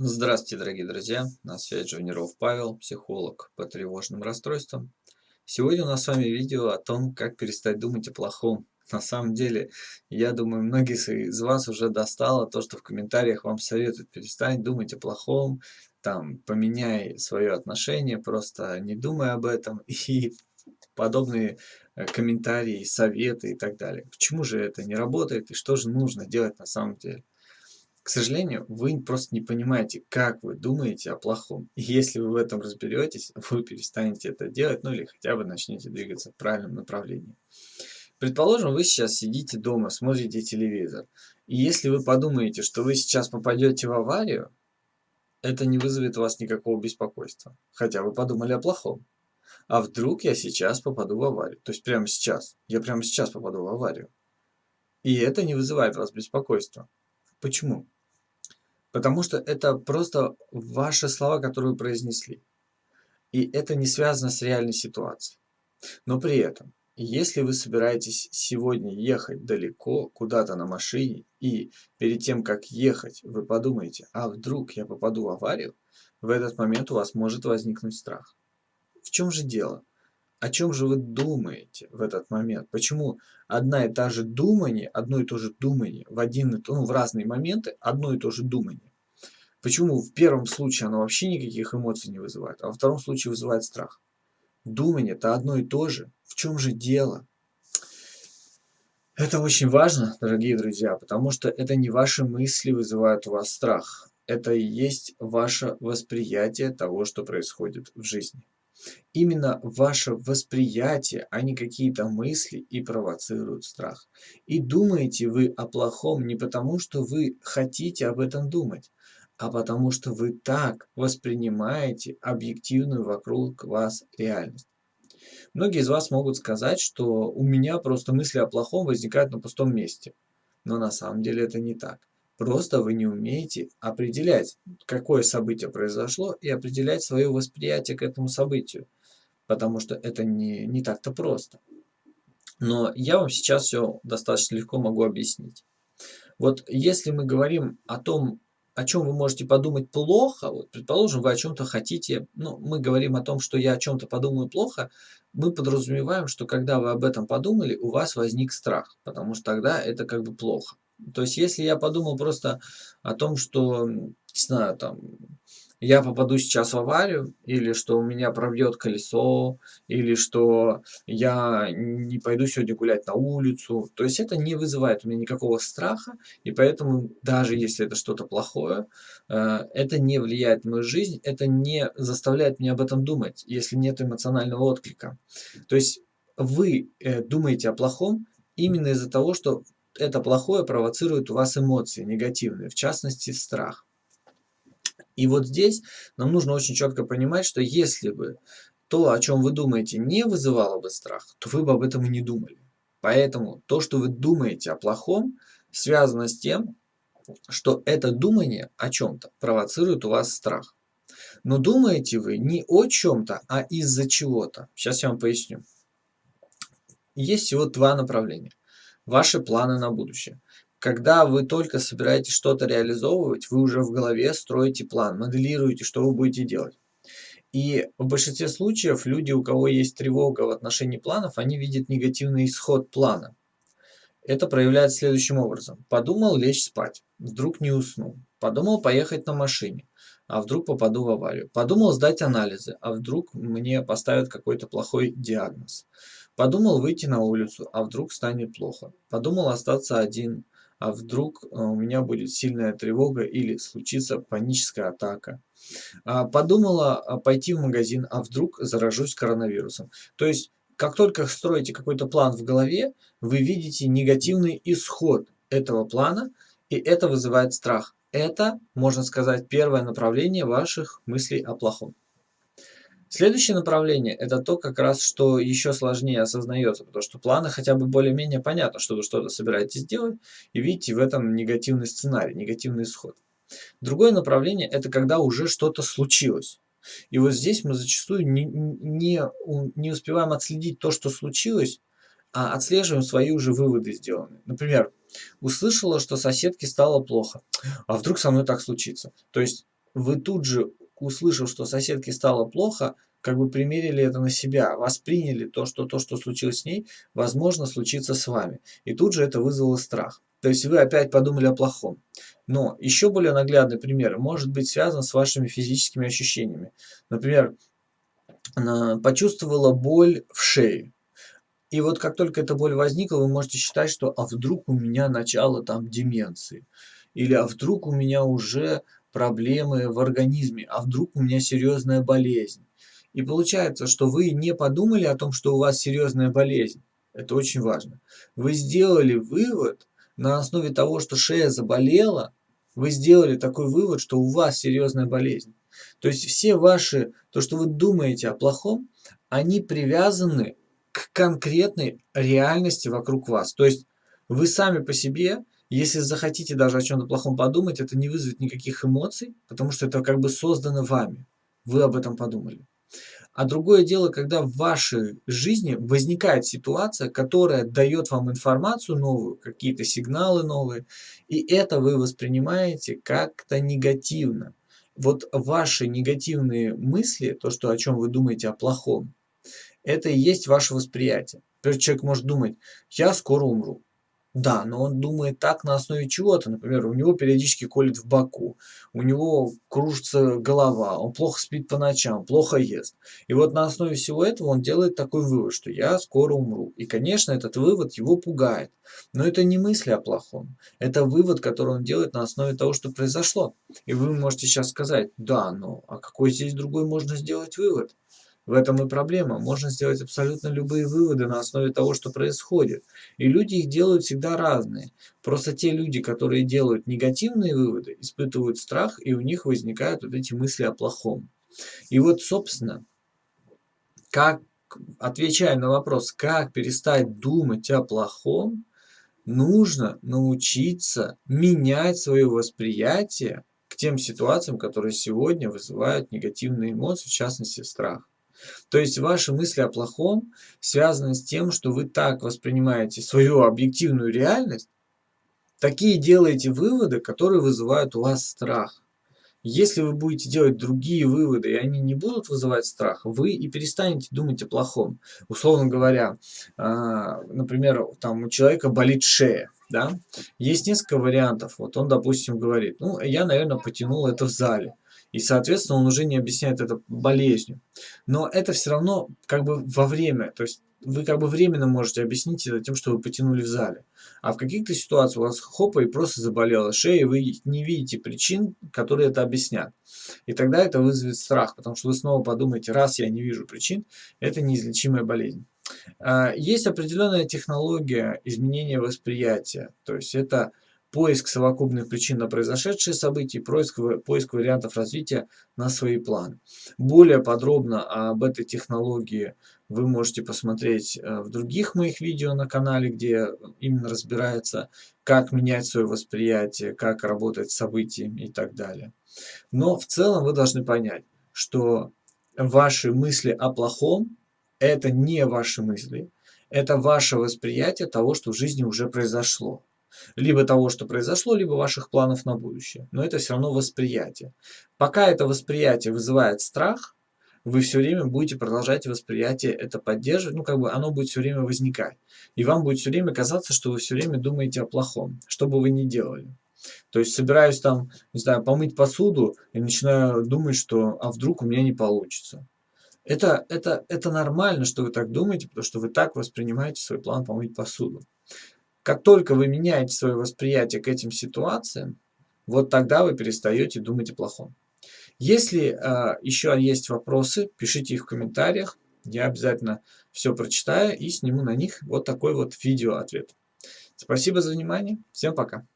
Здравствуйте, дорогие друзья! На связи Жуниров Павел, психолог по тревожным расстройствам. Сегодня у нас с вами видео о том, как перестать думать о плохом. На самом деле, я думаю, многие из вас уже достало то, что в комментариях вам советуют перестать думать о плохом, там, поменяй свое отношение, просто не думай об этом и подобные э, комментарии, советы и так далее. Почему же это не работает и что же нужно делать на самом деле? К сожалению, вы просто не понимаете, как вы думаете о плохом. И если вы в этом разберетесь, вы перестанете это делать, ну или хотя бы начнете двигаться в правильном направлении. Предположим, вы сейчас сидите дома, смотрите телевизор. И если вы подумаете, что вы сейчас попадете в аварию, это не вызовет у вас никакого беспокойства. Хотя вы подумали о плохом. А вдруг я сейчас попаду в аварию? То есть прямо сейчас. Я прямо сейчас попаду в аварию. И это не вызывает у вас беспокойства. Почему? Потому что это просто ваши слова, которые вы произнесли. И это не связано с реальной ситуацией. Но при этом, если вы собираетесь сегодня ехать далеко, куда-то на машине, и перед тем, как ехать, вы подумаете, а вдруг я попаду в аварию, в этот момент у вас может возникнуть страх. В чем же дело? О чем же вы думаете в этот момент? Почему одна и та же думание, одно и то же думание в, один, ну, в разные моменты, одно и то же думание? Почему в первом случае оно вообще никаких эмоций не вызывает, а во втором случае вызывает страх? Думание это одно и то же. В чем же дело? Это очень важно, дорогие друзья, потому что это не ваши мысли вызывают у вас страх. Это и есть ваше восприятие того, что происходит в жизни. Именно ваше восприятие, а не какие-то мысли и провоцируют страх. И думаете вы о плохом не потому, что вы хотите об этом думать, а потому что вы так воспринимаете объективную вокруг вас реальность. Многие из вас могут сказать, что у меня просто мысли о плохом возникают на пустом месте. Но на самом деле это не так. Просто вы не умеете определять, какое событие произошло, и определять свое восприятие к этому событию. Потому что это не, не так-то просто. Но я вам сейчас все достаточно легко могу объяснить. Вот если мы говорим о том, о чем вы можете подумать плохо, вот, предположим, вы о чем-то хотите, ну, мы говорим о том, что я о чем-то подумаю плохо, мы подразумеваем, что когда вы об этом подумали, у вас возник страх, потому что тогда это как бы плохо. То есть, если я подумал просто о том, что, не знаю, там, я попаду сейчас в аварию, или что у меня пробьет колесо, или что я не пойду сегодня гулять на улицу. То есть это не вызывает у меня никакого страха, и поэтому даже если это что-то плохое, э, это не влияет на мою жизнь, это не заставляет меня об этом думать, если нет эмоционального отклика. То есть вы э, думаете о плохом именно из-за того, что это плохое провоцирует у вас эмоции негативные, в частности страх. И вот здесь нам нужно очень четко понимать, что если бы то, о чем вы думаете, не вызывало бы страх, то вы бы об этом и не думали. Поэтому то, что вы думаете о плохом, связано с тем, что это думание о чем-то провоцирует у вас страх. Но думаете вы не о чем-то, а из-за чего-то. Сейчас я вам поясню. Есть всего два направления. Ваши планы на будущее. Когда вы только собираетесь что-то реализовывать, вы уже в голове строите план, моделируете, что вы будете делать. И в большинстве случаев люди, у кого есть тревога в отношении планов, они видят негативный исход плана. Это проявляется следующим образом. Подумал лечь спать, вдруг не уснул. Подумал поехать на машине, а вдруг попаду в аварию. Подумал сдать анализы, а вдруг мне поставят какой-то плохой диагноз. Подумал выйти на улицу, а вдруг станет плохо. Подумал остаться один, а вдруг э, у меня будет сильная тревога или случится паническая атака. А, подумала а, пойти в магазин, а вдруг заражусь коронавирусом. То есть, как только строите какой-то план в голове, вы видите негативный исход этого плана, и это вызывает страх. Это, можно сказать, первое направление ваших мыслей о плохом. Следующее направление – это то, как раз, что еще сложнее осознается, потому что планы хотя бы более-менее понятно, что вы что-то собираетесь делать, и видите в этом негативный сценарий, негативный исход. Другое направление – это когда уже что-то случилось. И вот здесь мы зачастую не, не, не успеваем отследить то, что случилось, а отслеживаем свои уже выводы сделанные. Например, услышала, что соседке стало плохо, а вдруг со мной так случится. То есть вы тут же, услышав, что соседке стало плохо, как бы примерили это на себя, восприняли то, что то, что случилось с ней, возможно, случится с вами. И тут же это вызвало страх. То есть вы опять подумали о плохом. Но еще более наглядный пример может быть связан с вашими физическими ощущениями. Например, почувствовала боль в шее. И вот как только эта боль возникла, вы можете считать, что а вдруг у меня начало там деменции. Или а вдруг у меня уже проблемы в организме, а вдруг у меня серьезная болезнь. И получается, что вы не подумали о том, что у вас серьезная болезнь. Это очень важно. Вы сделали вывод на основе того, что шея заболела, вы сделали такой вывод, что у вас серьезная болезнь. То есть все ваши, то, что вы думаете о плохом, они привязаны к конкретной реальности вокруг вас. То есть вы сами по себе, если захотите даже о чем-то плохом подумать, это не вызовет никаких эмоций, потому что это как бы создано вами. Вы об этом подумали. А другое дело, когда в вашей жизни возникает ситуация, которая дает вам информацию новую, какие-то сигналы новые, и это вы воспринимаете как-то негативно. Вот ваши негативные мысли, то, что, о чем вы думаете о плохом, это и есть ваше восприятие. Например, человек может думать, я скоро умру. Да, но он думает так на основе чего-то. Например, у него периодически колет в боку, у него кружится голова, он плохо спит по ночам, плохо ест. И вот на основе всего этого он делает такой вывод, что я скоро умру. И, конечно, этот вывод его пугает. Но это не мысли о плохом. Это вывод, который он делает на основе того, что произошло. И вы можете сейчас сказать, да, но а какой здесь другой можно сделать вывод? В этом и проблема. Можно сделать абсолютно любые выводы на основе того, что происходит. И люди их делают всегда разные. Просто те люди, которые делают негативные выводы, испытывают страх, и у них возникают вот эти мысли о плохом. И вот, собственно, как, отвечая на вопрос, как перестать думать о плохом, нужно научиться менять свое восприятие к тем ситуациям, которые сегодня вызывают негативные эмоции, в частности страх. То есть ваши мысли о плохом связаны с тем, что вы так воспринимаете свою объективную реальность, такие делаете выводы, которые вызывают у вас страх. Если вы будете делать другие выводы, и они не будут вызывать страх, вы и перестанете думать о плохом. Условно говоря, а, например, там у человека болит шея. Да? Есть несколько вариантов. Вот он, допустим, говорит, ну, я, наверное, потянул это в зале. И, соответственно, он уже не объясняет это болезнью. Но это все равно как бы во время. То есть вы как бы временно можете объяснить это тем, что вы потянули в зале. А в каких-то ситуациях у вас хопа и просто заболела шея, и вы не видите причин, которые это объяснят. И тогда это вызовет страх, потому что вы снова подумаете, раз я не вижу причин, это неизлечимая болезнь. А, есть определенная технология изменения восприятия. То есть это поиск совокупных причин на произошедшие события, поиск, поиск вариантов развития на свои планы. Более подробно об этой технологии вы можете посмотреть э, в других моих видео на канале, где именно разбирается, как менять свое восприятие, как работать с событиями и так далее. Но в целом вы должны понять, что ваши мысли о плохом – это не ваши мысли, это ваше восприятие того, что в жизни уже произошло. Либо того, что произошло, либо ваших планов на будущее. Но это все равно восприятие. Пока это восприятие вызывает страх, вы все время будете продолжать восприятие это поддерживать, ну как бы оно будет все время возникать. И вам будет все время казаться, что вы все время думаете о плохом, что бы вы ни делали. То есть собираюсь там, не знаю, помыть посуду и начинаю думать, что а вдруг у меня не получится. Это, это, это нормально, что вы так думаете, потому что вы так воспринимаете свой план помыть посуду. Как только вы меняете свое восприятие к этим ситуациям, вот тогда вы перестаете думать о плохом. Если э, еще есть вопросы, пишите их в комментариях. Я обязательно все прочитаю и сниму на них вот такой вот видео ответ. Спасибо за внимание. Всем пока.